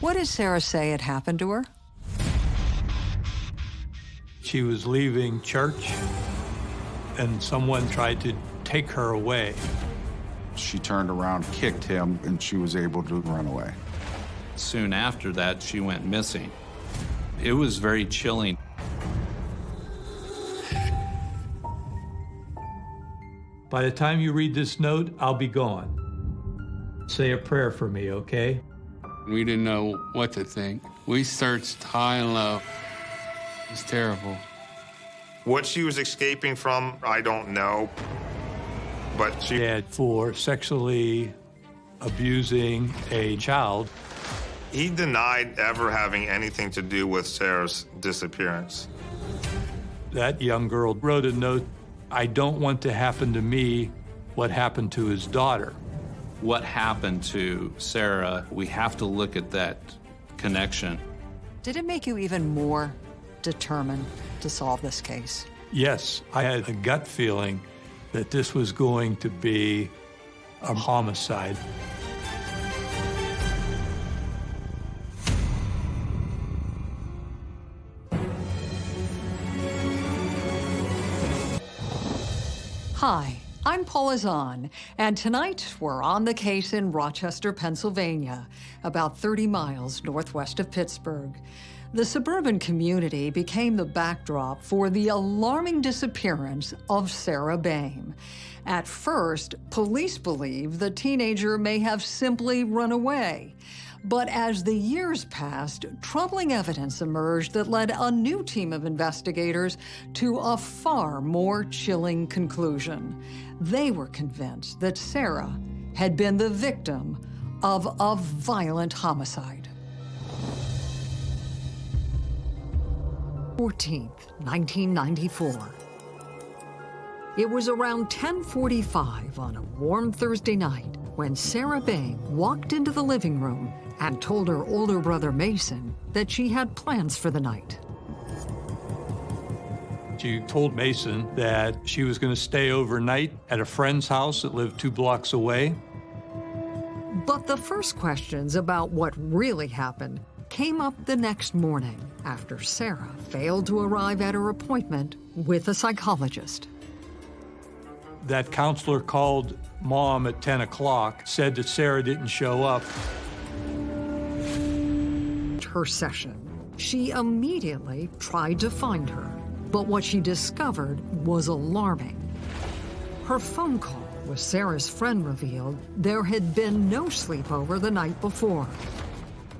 What does Sarah say had happened to her? She was leaving church, and someone tried to take her away. She turned around, kicked him, and she was able to run away. Soon after that, she went missing. It was very chilling. By the time you read this note, I'll be gone. Say a prayer for me, okay? We didn't know what to think. We searched high and low. It was terrible. What she was escaping from, I don't know. But she Dad for sexually abusing a child. he denied ever having anything to do with Sarah's disappearance. That young girl wrote a note, I don't want to happen to me what happened to his daughter. What happened to Sarah, we have to look at that connection. Did it make you even more determined to solve this case? Yes, I had a gut feeling that this was going to be a homicide. Hi, I'm Paula Zahn, and tonight we're on the case in Rochester, Pennsylvania, about 30 miles northwest of Pittsburgh. The suburban community became the backdrop for the alarming disappearance of Sarah Boehm. At first, police believe the teenager may have simply run away. But as the years passed, troubling evidence emerged that led a new team of investigators to a far more chilling conclusion. They were convinced that Sarah had been the victim of a violent homicide. 14th, 1994. It was around 1045 on a warm Thursday night when Sarah Boehm walked into the living room and told her older brother Mason that she had plans for the night. She told Mason that she was going to stay overnight at a friend's house that lived two blocks away. But the first questions about what really happened came up the next morning after Sarah failed to arrive at her appointment with a psychologist. That counselor called mom at 10 o'clock, said that Sarah didn't show up. Her session. She immediately tried to find her, but what she discovered was alarming. Her phone call with Sarah's friend revealed there had been no sleepover the night before.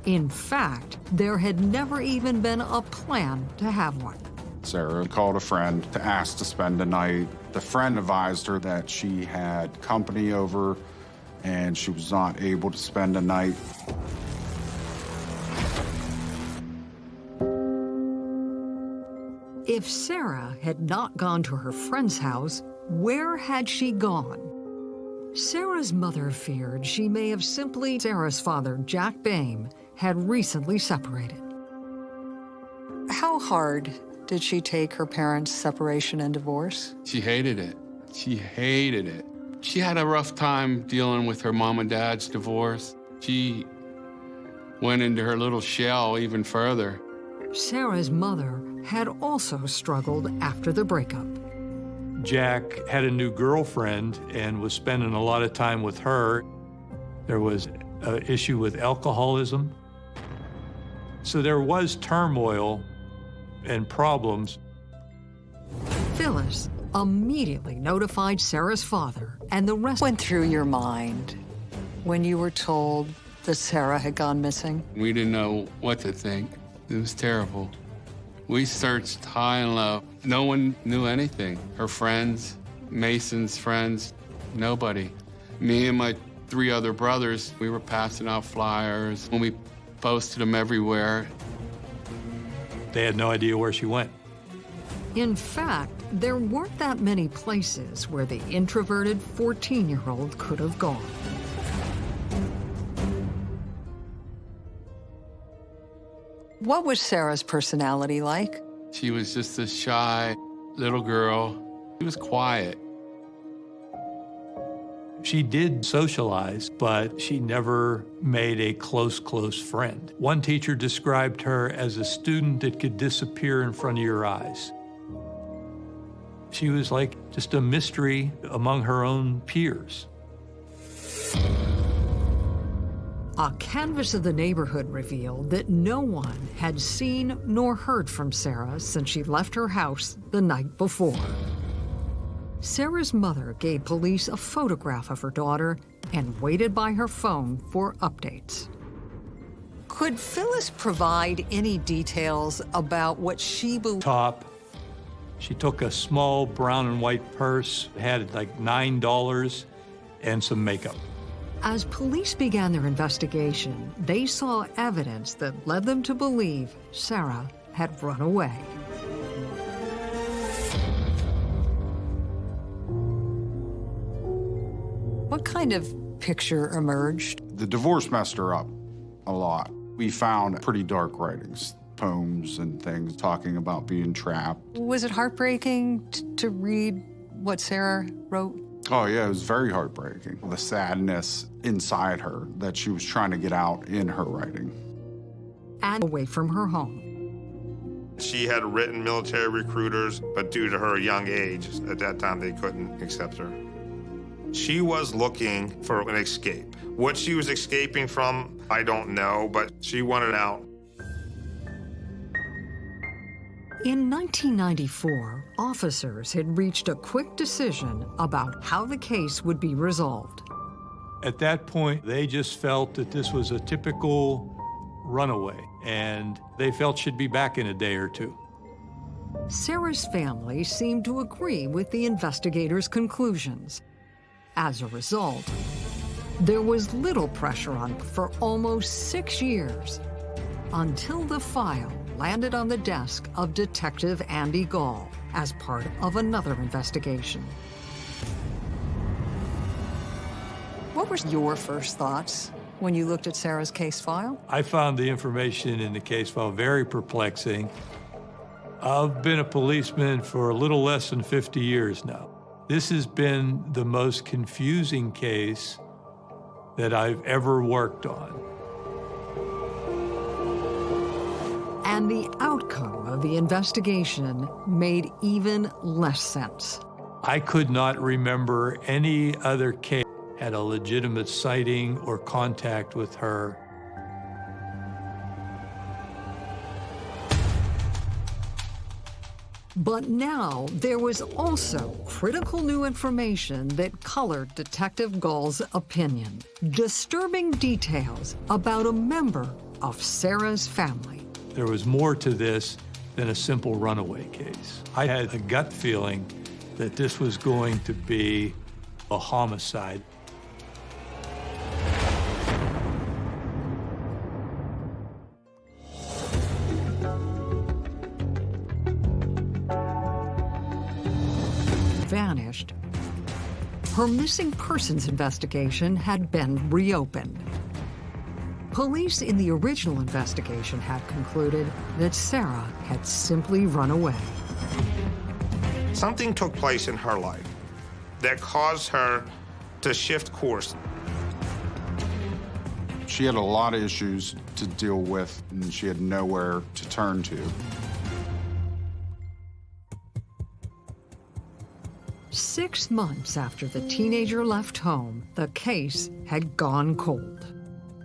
In fact, there had never even been a plan to have one. Sarah called a friend to ask to spend the night. The friend advised her that she had company over and she was not able to spend the night. If Sarah had not gone to her friend's house, where had she gone? Sarah's mother feared she may have simply Sarah's father, Jack Boehm, had recently separated. How hard did she take her parents' separation and divorce? She hated it. She hated it. She had a rough time dealing with her mom and dad's divorce. She went into her little shell even further. Sarah's mother had also struggled after the breakup. Jack had a new girlfriend and was spending a lot of time with her. There was an issue with alcoholism. So there was turmoil and problems. Phyllis immediately notified Sarah's father, and the rest went through your mind when you were told that Sarah had gone missing. We didn't know what to think. It was terrible. We searched high and low. No one knew anything. Her friends, Mason's friends, nobody. Me and my three other brothers, we were passing out flyers when we posted them everywhere. They had no idea where she went. In fact, there weren't that many places where the introverted 14-year-old could have gone. What was Sarah's personality like? She was just a shy little girl. She was quiet. She did socialize, but she never made a close, close friend. One teacher described her as a student that could disappear in front of your eyes. She was like just a mystery among her own peers. A canvass of the neighborhood revealed that no one had seen nor heard from Sarah since she left her house the night before. Sarah's mother gave police a photograph of her daughter and waited by her phone for updates. Could Phyllis provide any details about what she believed? Top. She took a small brown and white purse, had like $9 and some makeup. As police began their investigation, they saw evidence that led them to believe Sarah had run away. What kind of picture emerged? The divorce messed her up a lot. We found pretty dark writings, poems and things talking about being trapped. Was it heartbreaking t- to read what Sarah wrote? Oh, yeah, it was very heartbreaking. The sadness inside her that she was trying to get out in her writing. And away from her home. She had written military recruiters, but due to her young age, at that time they couldn't accept her. She was looking for an escape. What she was escaping from, I don't know, but she wanted out. In 1994, officers had reached a quick decision about how the case would be resolved. At that point, they just felt that this was a typical runaway, and they felt she'd be back in a day or two. Sarah's family seemed to agree with the investigators' conclusions. As a result, there was little pressure on for almost six years until the file landed on the desk of Detective Andy Gall as part of another investigation. What were your first thoughts when you looked at Sarah's case file? I found the information in the case file very perplexing. I've been a policeman for a little less than 50 years now. This has been the most confusing case that I've ever worked on. And the outcome of the investigation made even less sense. I could not remember any other case had a legitimate sighting or contact with her. But now there was also critical new information that colored Detective Gall's opinion. Disturbing details about a member of Sarah's family. There was more to this than a simple runaway case. I had a gut feeling that this was going to be a homicide. vanished. Her missing persons investigation had been reopened. Police in the original investigation had concluded that Sarah had simply run away. Something took place in her life that caused her to shift course. She had a lot of issues to deal with, and she had nowhere to turn to. Six months after the teenager left home, the case had gone cold.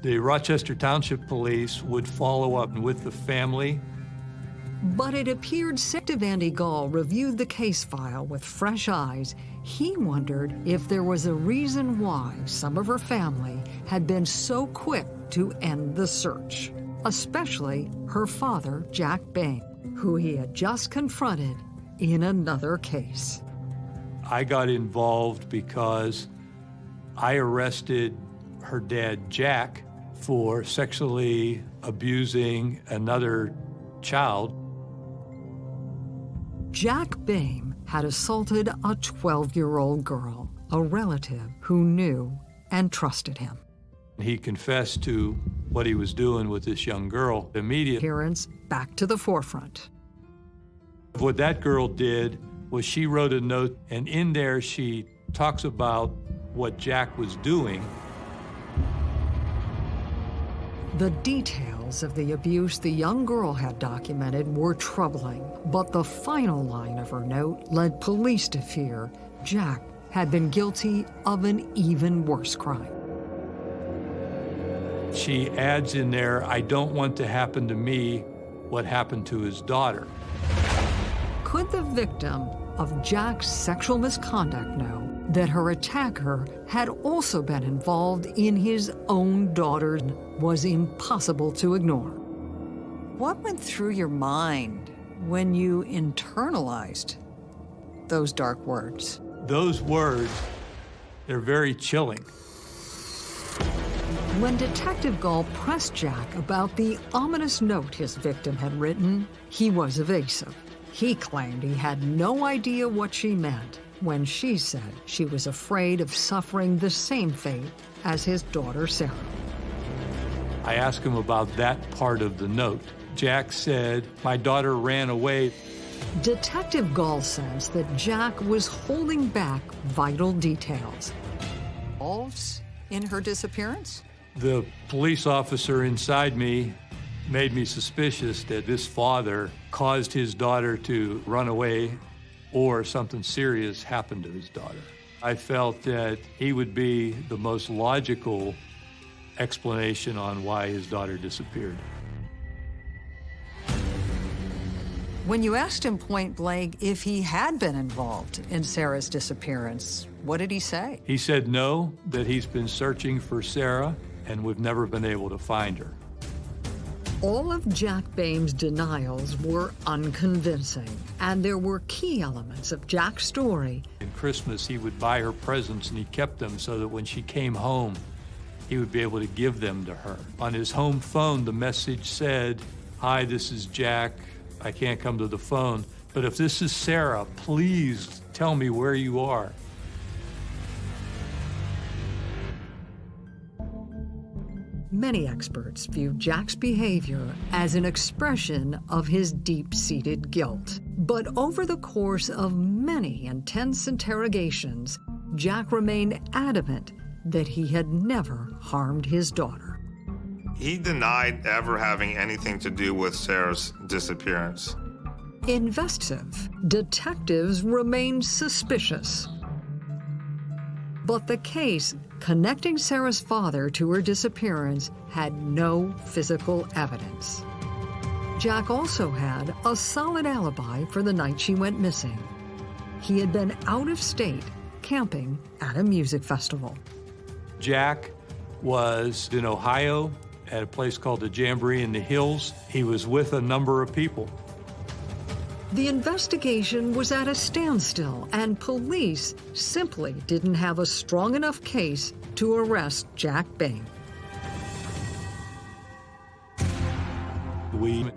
The Rochester Township Police would follow up with the family. But it appeared Detective Andy Gall reviewed the case file with fresh eyes. He wondered if there was a reason why some of her family had been so quick to end the search, especially her father, Jack Boehm, who he had just confronted in another case. I got involved because I arrested her dad, Jack, for sexually abusing another child. Jack Boehm had assaulted a 12-year-old girl, a relative who knew and trusted him. He confessed to what he was doing with this young girl immediately. Appearance back to the forefront. What that girl did was she wrote a note, and in there she talks about what Jack was doing. The details of the abuse the young girl had documented were troubling, but the final line of her note led police to fear Jack had been guilty of an even worse crime. She adds in there, I don't want to happen to me what happened to his daughter. Could the victim of Jack's sexual misconduct know that her attacker had also been involved in his own daughter was impossible to ignore. What went through your mind when you internalized those dark words? Those words, they're very chilling. When Detective Gall pressed Jack about the ominous note his victim had written, he was evasive. He claimed he had no idea what she meant when she said she was afraid of suffering the same fate as his daughter Sarah. I asked him about that part of the note. Jack said, My daughter ran away. Detective Gall says that Jack was holding back vital details. Involves in her disappearance? The police officer inside me made me suspicious that this father caused his daughter to run away or something serious happened to his daughter. I felt that he would be the most logical explanation on why his daughter disappeared. When you asked him point blank if he had been involved in Sarah's disappearance, what did he say? He said no, that he's been searching for Sarah and we've never been able to find her. All of Jack Boehm's denials were unconvincing, and there were key elements of Jack's story. In Christmas, he would buy her presents and he kept them so that when she came home, he would be able to give them to her. On his home phone, the message said, Hi, this is Jack. I can't come to the phone, but if this is Sarah, please tell me where you are. Many experts view Jack's behavior as an expression of his deep-seated guilt. But over the course of many intense interrogations, Jack remained adamant that he had never harmed his daughter. He denied ever having anything to do with Sarah's disappearance. Investive, detectives remained suspicious. But the case connecting Sarah's father to her disappearance had no physical evidence. Jack also had a solid alibi for the night she went missing. He had been out of state camping at a music festival. Jack was in Ohio at a place called the Jamboree in the Hills. He was with a number of people. The investigation was at a standstill, and police simply didn't have a strong enough case to arrest Jack Boehm. We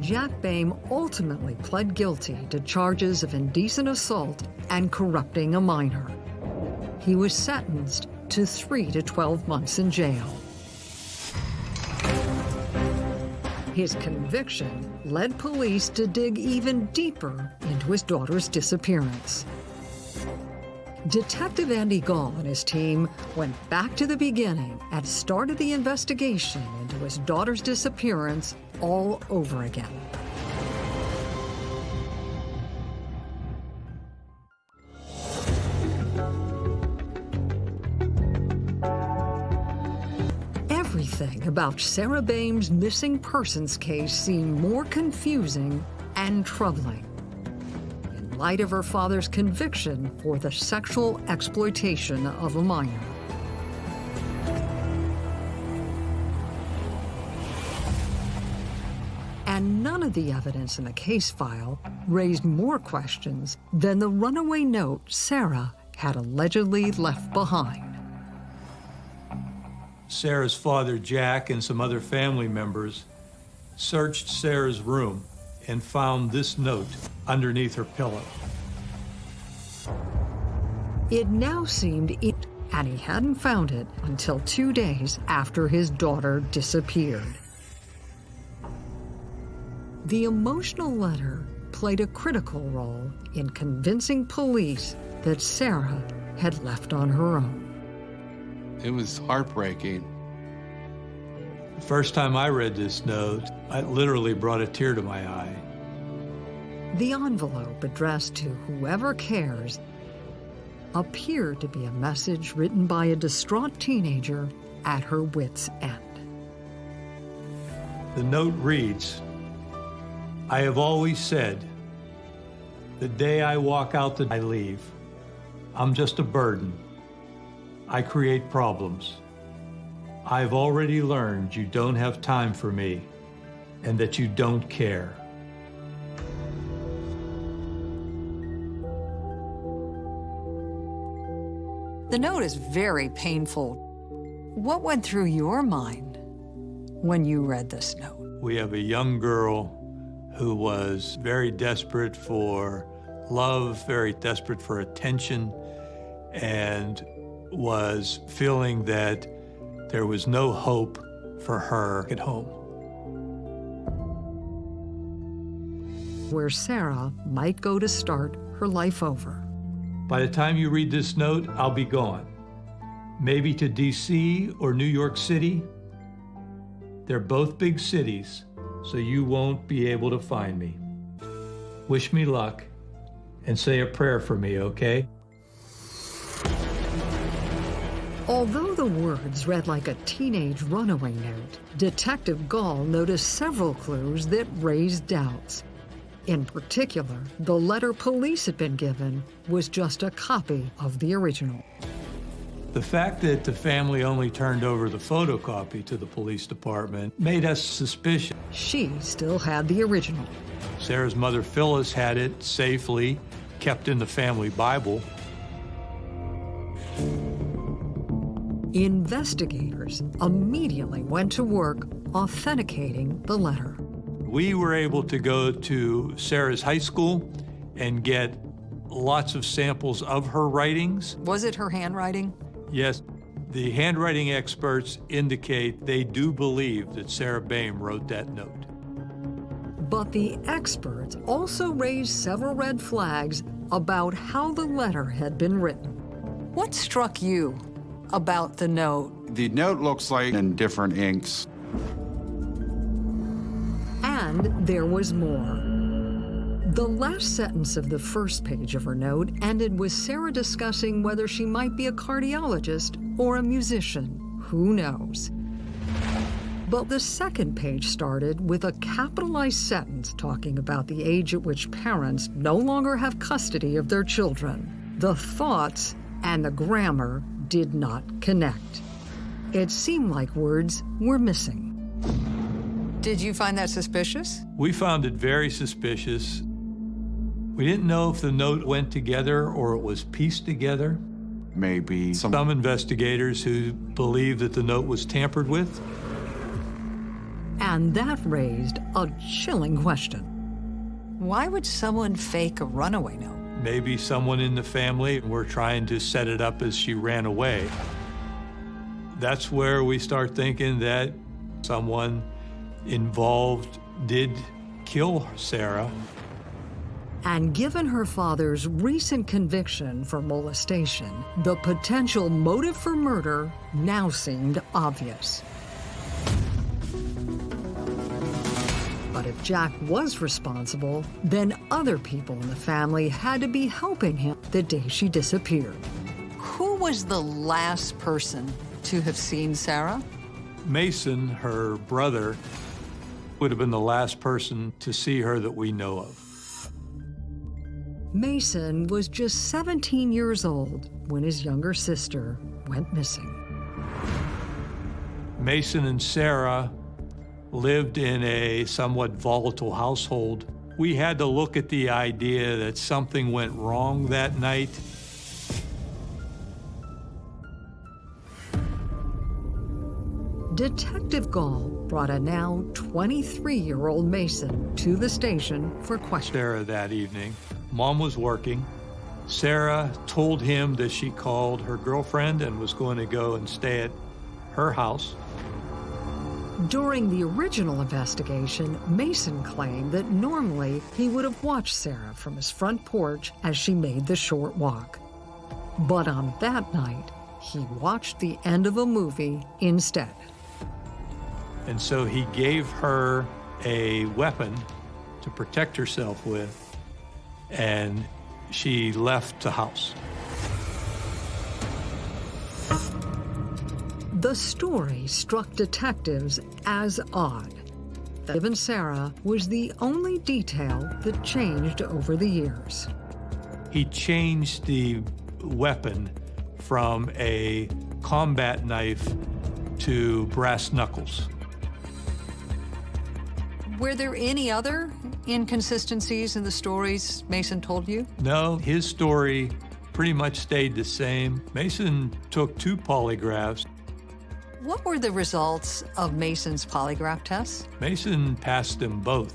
Jack Boehm ultimately pled guilty to charges of indecent assault and corrupting a minor. He was sentenced to 3 to 12 months in jail. His conviction led police to dig even deeper into his daughter's disappearance. Detective Andy Gall and his team went back to the beginning and started the investigation into his daughter's disappearance all over again. About Sarah Boehm's missing persons case seemed more confusing and troubling. In light of her father's conviction for the sexual exploitation of a minor. And none of the evidence in the case file raised more questions than the runaway note Sarah had allegedly left behind. Sarah's father, Jack, and some other family members searched Sarah's room and found this note underneath her pillow. It now seemed it, and he hadn't found it until two days after his daughter disappeared. The emotional letter played a critical role in convincing police that Sarah had left on her own. It was heartbreaking. The first time I read this note, it literally brought a tear to my eye. The envelope addressed to whoever cares appeared to be a message written by a distraught teenager at her wits' end. The note reads, I have always said, the day I walk out that I leave, I'm just a burden. I create problems. I've already learned you don't have time for me and that you don't care. The note is very painful. What went through your mind when you read this note? We have a young girl who was very desperate for love, very desperate for attention, and was feeling that there was no hope for her at home. Where Sarah might go to start her life over. By the time you read this note, I'll be gone. Maybe to DC or New York City. They're both big cities, so you won't be able to find me. Wish me luck and say a prayer for me, okay? Although the words read like a teenage runaway note, Detective Gall noticed several clues that raised doubts. In particular, the letter police had been given was just a copy of the original. The fact that the family only turned over the photocopy to the police department made us suspicious. She still had the original. Sarah's mother, Phyllis, had it safely kept in the family Bible. Investigators immediately went to work authenticating the letter. We were able to go to Sarah's high school and get lots of samples of her writings. Was it her handwriting? Yes, the handwriting experts indicate they do believe that Sarah Boehm wrote that note. But the experts also raised several red flags about how the letter had been written. What struck you about the note? The note looks like in different inks. And there was more. The last sentence of the first page of her note ended with Sarah discussing whether she might be a cardiologist or a musician. Who knows? But the second page started with a capitalized sentence talking about the age at which parents no longer have custody of their children. The thoughts and the grammar did not connect. It seemed like words were missing. Did you find that suspicious? We found it very suspicious. We didn't know if the note went together or it was pieced together. Maybe some, Some investigators who believe that the note was tampered with. And that raised a chilling question. Why would someone fake a runaway note? Maybe someone in the family were trying to set it up as she ran away. That's where we start thinking that someone involved did kill Sarah. And given her father's recent conviction for molestation, the potential motive for murder now seemed obvious. But if Jack was responsible, then other people in the family had to be helping him the day she disappeared. Who was the last person to have seen Sarah? Mason, her brother, would have been the last person to see her that we know of. Mason was just 17 years old when his younger sister went missing. Mason and Sarah lived in a somewhat volatile household. We had to look at the idea that something went wrong that night. Detective Gall brought a now 23-year-old Mason to the station for questioning. Sarah that evening. Mom was working. Sarah told him that she called her girlfriend and was going to go and stay at her house. During the original investigation, Mason claimed that normally he would have watched Sarah from his front porch as she made the short walk. But on that night, he watched the end of a movie instead. And so he gave her a weapon to protect herself with, and she left the house. The story struck detectives as odd. Given Sarah was the only detail that changed over the years. He changed the weapon from a combat knife to brass knuckles. Were there any other inconsistencies in the stories Mason told you? No, his story pretty much stayed the same. Mason took two polygraphs. What were the results of Mason's polygraph tests? Mason passed them both.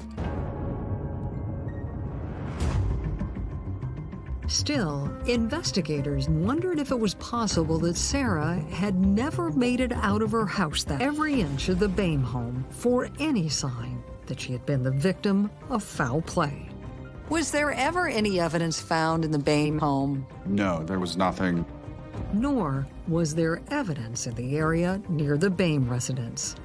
Still, investigators wondered if it was possible that Sarah had never made it out of her house that every inch of the Boehm home for any sign that she had been the victim of foul play. Was there ever any evidence found in the Boehm home? No, there was nothing. Nor was there evidence in the area near the Boehm residence.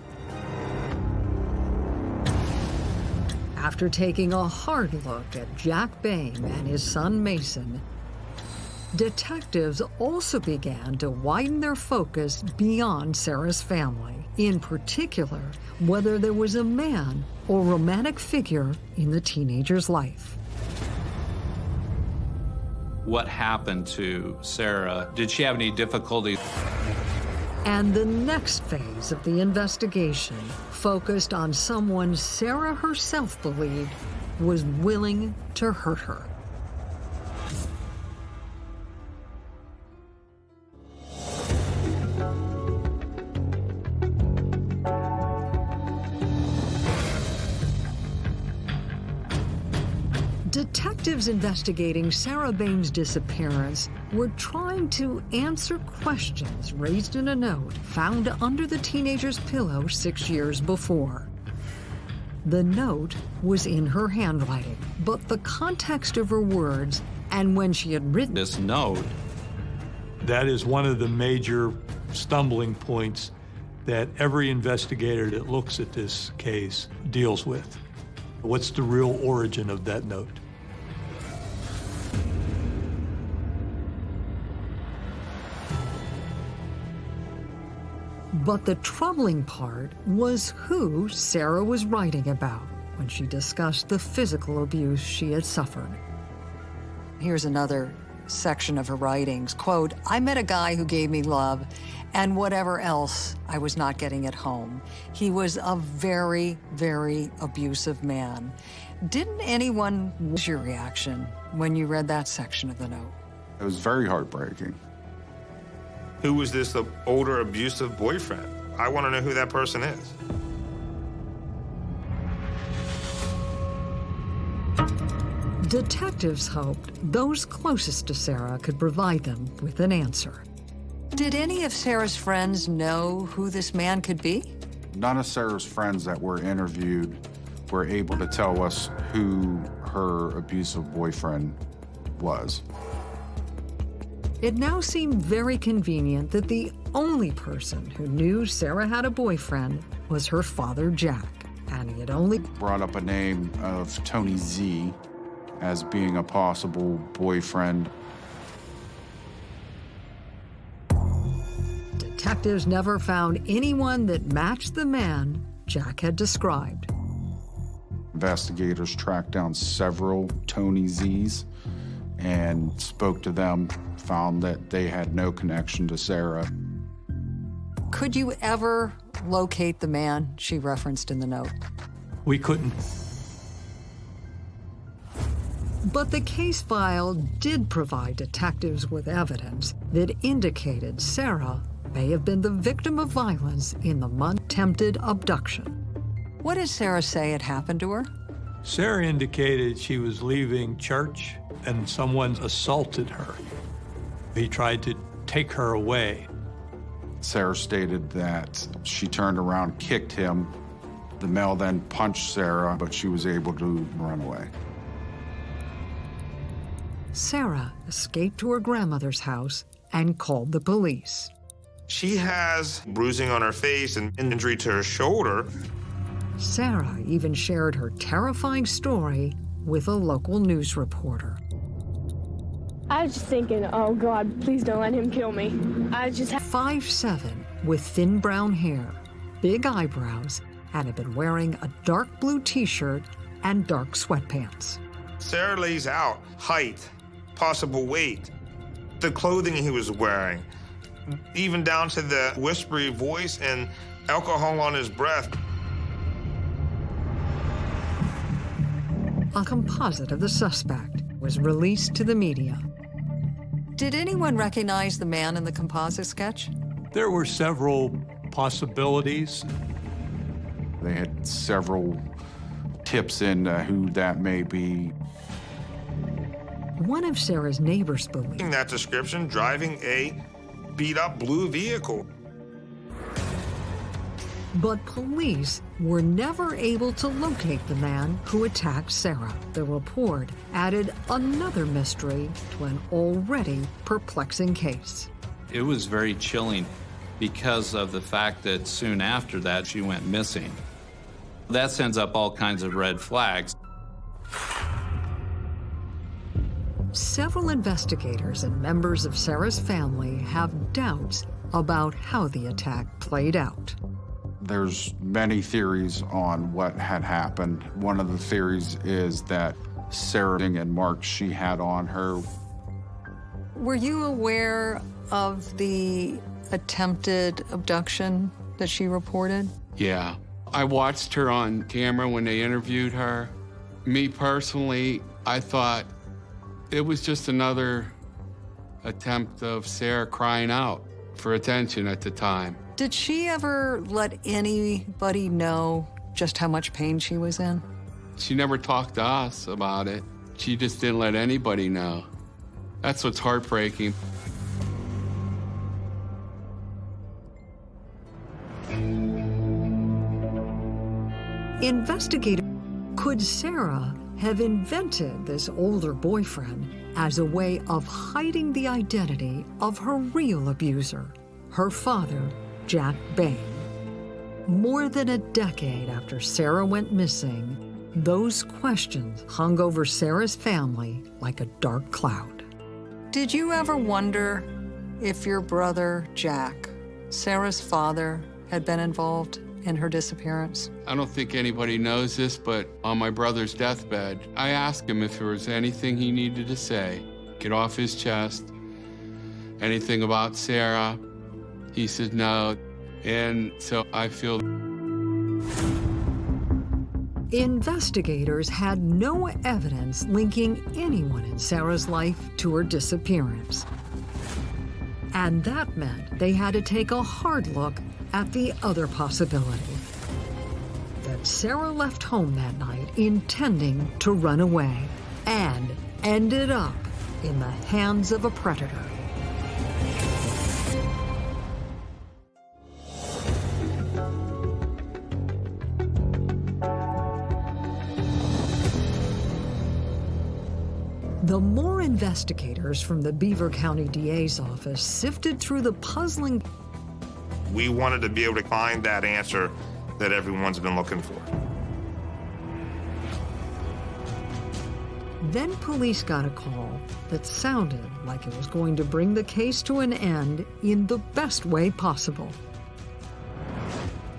After taking a hard look at Jack Boehm and his son Mason, detectives also began to widen their focus beyond Sarah's family, in particular, whether there was a man or romantic figure in the teenager's life. What happened to Sarah? Did she have any difficulty? And the next phase of the investigation focused on someone Sarah herself believed was willing to hurt her. Detectives investigating Sarah Boehm's disappearance were trying to answer questions raised in a note found under the teenager's pillow six years before. The note was in her handwriting, but the context of her words and when she had written This note, That is one of the major stumbling points that every investigator that looks at this case deals with. What's the real origin of that note? But the troubling part was who Sarah was writing about when she discussed the physical abuse she had suffered. Here's another section of her writings. Quote, I met a guy who gave me love and whatever else I was not getting at home. He was a very, very abusive man. Didn't anyone, what was your reaction when you read that section of the note? It was very heartbreaking. Who was this older abusive boyfriend? I want to know who that person is. Detectives hoped those closest to Sarah could provide them with an answer. Did any of Sarah's friends know who this man could be? None of Sarah's friends that were interviewed were able to tell us who her abusive boyfriend was. It now seemed very convenient that the only person who knew Sarah had a boyfriend was her father, Jack. And he had only Brought up a name of Tony Z as being a possible boyfriend. detectives never found anyone that matched the man Jack had described. Investigators tracked down several Tony Z's and spoke to them, found that they had no connection to Sarah. Could you ever locate the man she referenced in the note? We couldn't. But the case file did provide detectives with evidence that indicated Sarah may have been the victim of violence in the month attempted abduction. What did Sarah say had happened to her? Sarah indicated she was leaving church and someone assaulted her. He tried to take her away. Sarah stated that she turned around, kicked him. The male then punched Sarah, but she was able to run away. Sarah escaped to her grandmother's house and called the police. She has bruising on her face and injury to her shoulder. Sarah even shared her terrifying story with a local news reporter. I was just thinking, oh God, please don't let him kill me. I just Five seven, with thin brown hair, big eyebrows, and had been wearing a dark blue t-shirt and dark sweatpants. Sarah lays out height, possible weight, the clothing he was wearing, even down to the whispery voice and alcohol on his breath. A composite of the suspect was released to the media. Did anyone recognize the man in the composite sketch? There were several possibilities. They had several tips into who that may be. One of Sarah's neighbors believed In that description, driving a beat up blue vehicle. But police were never able to locate the man who attacked Sarah. The report added another mystery to an already perplexing case. It was very chilling because of the fact that soon after that she went missing. That sends up all kinds of red flags. Several investigators and members of Sarah's family have doubts about how the attack played out. There's many theories on what had happened. One of the theories is that Sarah and marks she had on her Were you aware of the attempted abduction that she reported? Yeah. I watched her on camera when they interviewed her. Me personally, I thought it was just another attempt of Sarah crying out for attention at the time. Did she ever let anybody know just how much pain she was in? She never talked to us about it. She just didn't let anybody know. That's what's heartbreaking. Investigator, could Sarah have invented this older boyfriend as a way of hiding the identity of her real abuser, her father, Jack Boehm? More than a decade after Sarah went missing, those questions hung over Sarah's family like a dark cloud. Did you ever wonder if your brother, Jack, Sarah's father, had been involved in her disappearance? I don't think anybody knows this, but on my brother's deathbed, I asked him if there was anything he needed to say, get off his chest, anything about Sarah. He said no. And so I feel Investigators had no evidence linking anyone in Sarah's life to her disappearance. And that meant they had to take a hard look at the other possibility that Sarah left home that night intending to run away and ended up in the hands of a predator. The more investigators from the Beaver County DA's office sifted through the puzzling We wanted to be able to find that answer that everyone's been looking for. Then police got a call that sounded like it was going to bring the case to an end in the best way possible.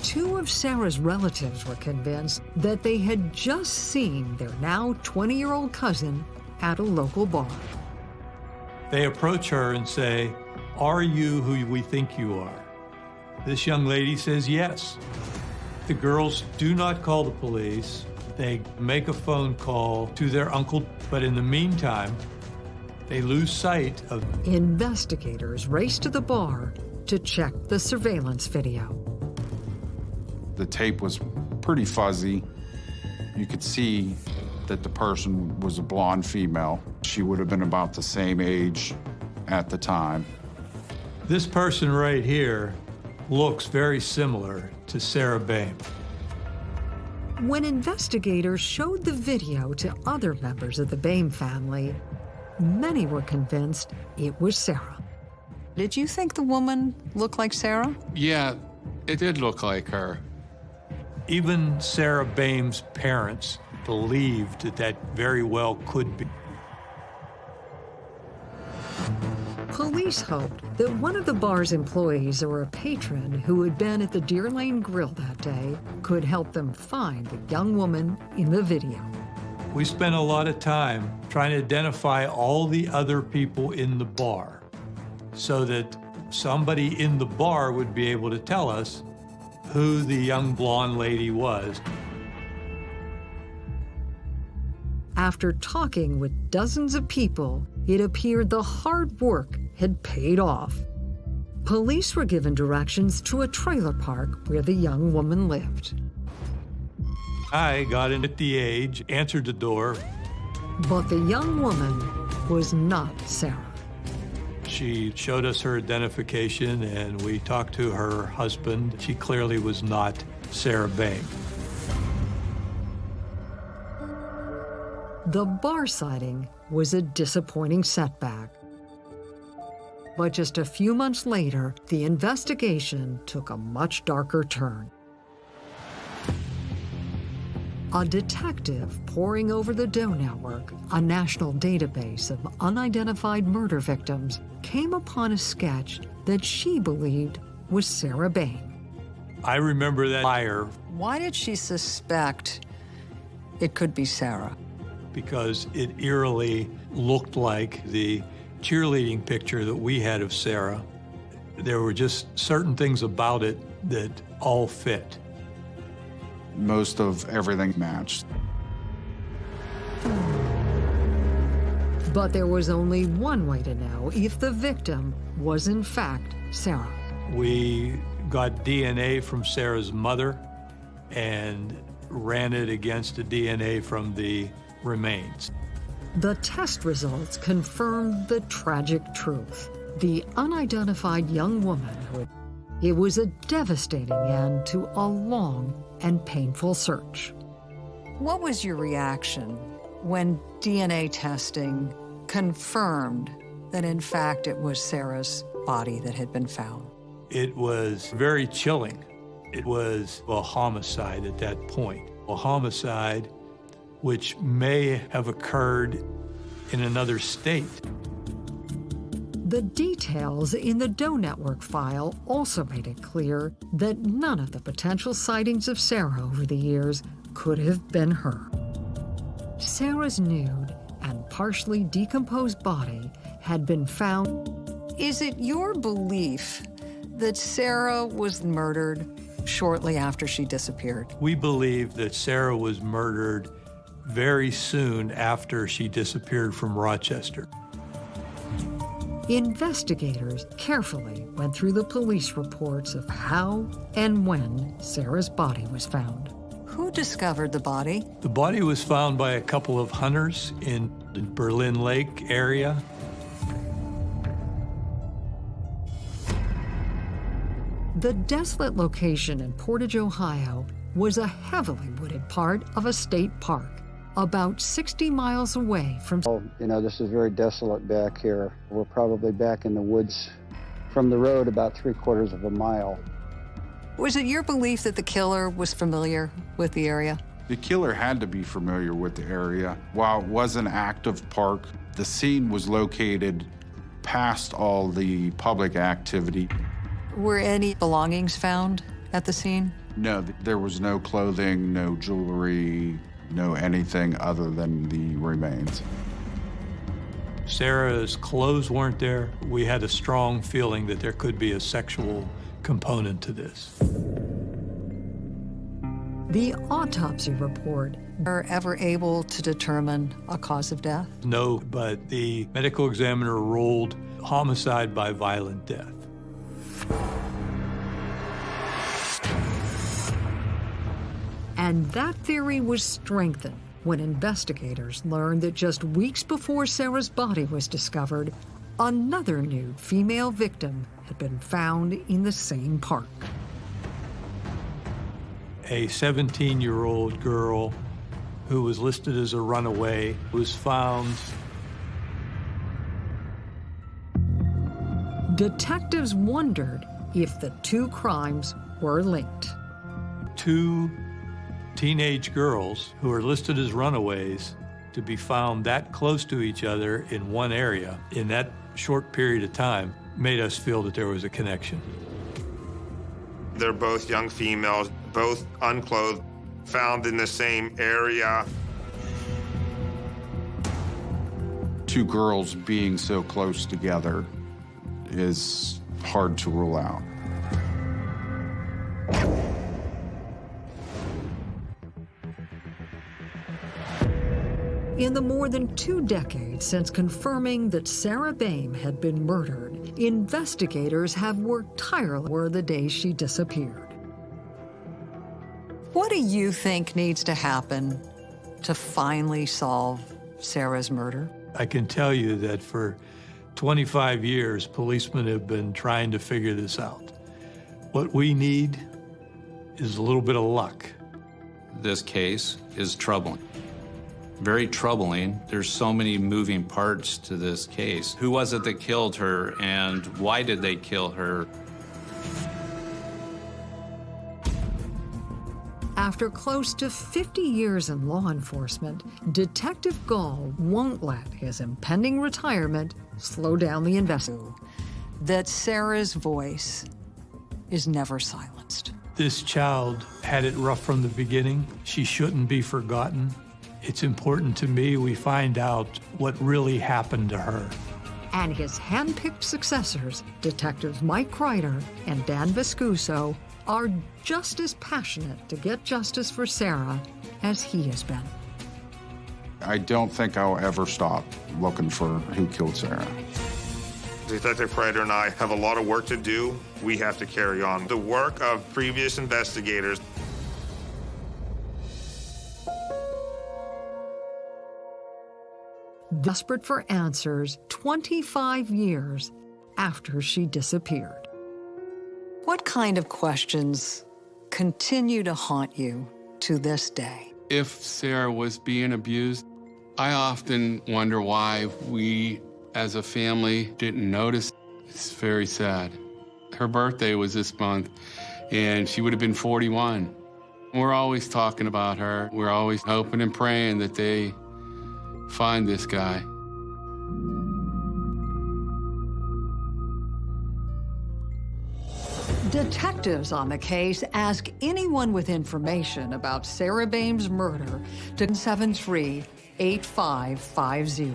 Two of Sarah's relatives were convinced that they had just seen their now 20 year old cousin at a local bar. They approach her and say, Are you who we think you are? This young lady says yes. The girls do not call the police. They make a phone call to their uncle, but in the meantime, they lose sight of Investigators race to the bar to check the surveillance video. The tape was pretty fuzzy. You could see that the person was a blonde female. She would have been about the same age at the time. this person right here looks very similar to Sarah Boehm. When investigators showed the video to other members of the Boehm family, many were convinced it was Sarah. Did you think the woman looked like Sarah? Yeah, it did look like her. Even Sarah Boehm's parents believed that that very well could be. Police hoped that one of the bar's employees or a patron who had been at the Deer Lane Grill that day could help them find the young woman in the video. We spent a lot of time trying to identify all the other people in the bar so that somebody in the bar would be able to tell us who the young blonde lady was. After talking with dozens of people, it appeared the hard work had paid off. Police were given directions to a trailer park where the young woman lived. I got in at the age, answered the door. But the young woman was not Sarah. She showed us her identification and we talked to her husband. She clearly was not Sarah Boehm. The bar sighting was a disappointing setback. But just a few months later, the investigation took a much darker turn. A detective poring over the Doe Network, a national database of unidentified murder victims, came upon a sketch that she believed was Sarah Boehm. I remember that fire Why did she suspect it could be Sarah? Because it eerily looked like the cheerleading picture that we had of Sarah. There were just certain things about it that all fit. Most of everything matched. But there was only one way to know if the victim was in fact Sarah. We got DNA from Sarah's mother and ran it against the DNA from the remains. The test results confirmed the tragic truth. The unidentified young woman who it was a devastating end to a long and painful search. What was your reaction when DNA testing confirmed that in fact it was Sarah's body that had been found? It was very chilling. It was a homicide at that point. A homicide which may have occurred in another state. The details in the Doe Network file also made it clear that none of the potential sightings of Sarah over the years could have been her. Sarah's nude and partially decomposed body had been found. Is it your belief that Sarah was murdered shortly after she disappeared? We believe that Sarah was murdered very soon after she disappeared from Rochester. Investigators carefully went through the police reports of how and when Sarah's body was found. Who discovered the body? The body was found by a couple of hunters in the Berlin Lake area. The desolate location in Portage, Ohio was a heavily wooded part of a state park, about 60 miles away from. Oh, you know, this is very desolate back here. We're probably back in the woods from the road about three quarters of a mile. Was it your belief that the killer was familiar with the area? The killer had to be familiar with the area. While it was an active park, the scene was located past all the public activity. Were any belongings found at the scene? No, there was no clothing, no jewelry, no anything other than the remains. Sarah's clothes weren't there. We had a strong feeling that there could be a sexual component to this. The autopsy report were ever able to determine a cause of death? No, but the medical examiner ruled homicide by violent death. And that theory was strengthened when investigators learned that just weeks before Sarah's body was discovered, another nude female victim had been found in the same park. A 17 year old girl who was listed as a runaway was found Detectives wondered if the two crimes were linked. Two teenage girls who are listed as runaways to be found that close to each other in one area in that short period of time made us feel that there was a connection. They're both young females, both unclothed, found in the same area. Two girls being so close together is hard to rule out. In the more than two decades since confirming that Sarah Boehm had been murdered, investigators have worked tirelessly for the day she disappeared. What do you think needs to happen to finally solve Sarah's murder? I can tell you that for 25 years, policemen have been trying to figure this out. What we need is a little bit of luck. This case is troubling. Very troubling. There's so many moving parts to this case. Who was it that killed her and why did they kill her? After close to 50 years in law enforcement, Detective Gall won't let his impending retirement slow down the investigation. That Sarah's voice is never silenced. This child had it rough from the beginning. She shouldn't be forgotten. It's important to me we find out what really happened to her. And his hand-picked successors, Detectives Mike Kreider and Dan Viscuso, are just as passionate to get justice for Sarah as he has been. I don't think I'll ever stop looking for who killed Sarah. Detective Kreider and I have a lot of work to do. We have to carry on the work of previous investigators. Desperate for answers 25 years after she disappeared. What kind of questions continue to haunt you to this day? If Sarah was being abused, I often wonder why we as a family didn't notice. It's very sad. Her birthday was this month, and she would have been 41. We're always talking about her. We're always hoping and praying that they find this guy. Detectives on the case ask anyone with information about Sarah Boehm's murder to 73 8550.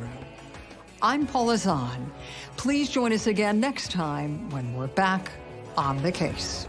I'm Paula Zahn. Please join us again next time when we're back on the case.